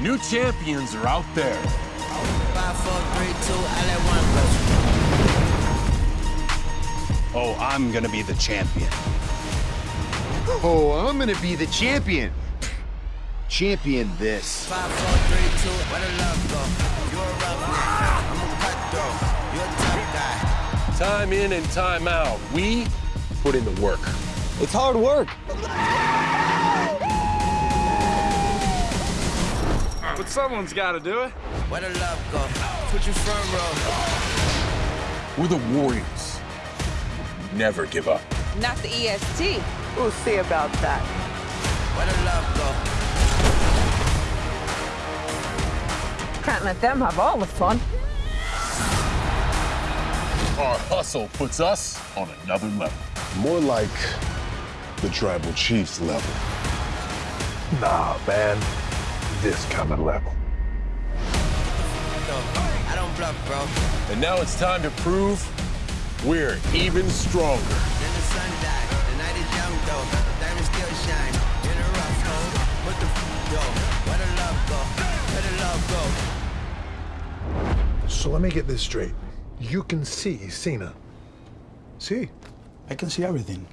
New champions are out there. Five, four, three, two, I one go. Oh, I'm gonna be the champion. Oh, I'm gonna be the champion. Champion this. Five, four, three, two, where the love go? You're a roughneck, I'm a cutthroat. You're a tough guy. Time in and time out. We put in the work. It's hard work. But someone's got to do it. Where the love go? Put your front row. We're the Warriors. Never give up. Not the EST. We'll see about that. Where the love go? Can't let them have all the fun. Our hustle puts us on another level. More like the tribal chief's level. Nah, man. This kind of level. I don't bluff, bro. And now it's time to prove we're even stronger. Then the sun died. The night is young, though. Diamonds still shine. In a rough hole. What the f go? Where the love go? Where the love go? So let me get this straight. You can see Cena. See? I can see everything.